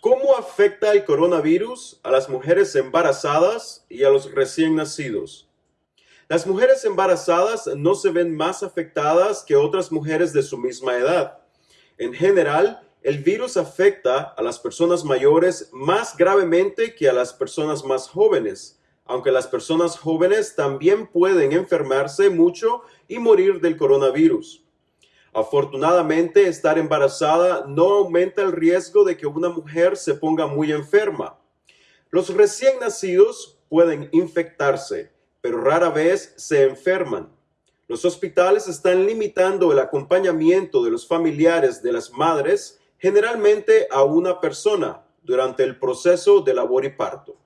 ¿Cómo afecta el coronavirus a las mujeres embarazadas y a los recién nacidos? Las mujeres embarazadas no se ven más afectadas que otras mujeres de su misma edad. En general, el virus afecta a las personas mayores más gravemente que a las personas más jóvenes, aunque las personas jóvenes también pueden enfermarse mucho y morir del coronavirus. Afortunadamente, estar embarazada no aumenta el riesgo de que una mujer se ponga muy enferma. Los recién nacidos pueden infectarse, pero rara vez se enferman. Los hospitales están limitando el acompañamiento de los familiares de las madres generalmente a una persona durante el proceso de labor y parto.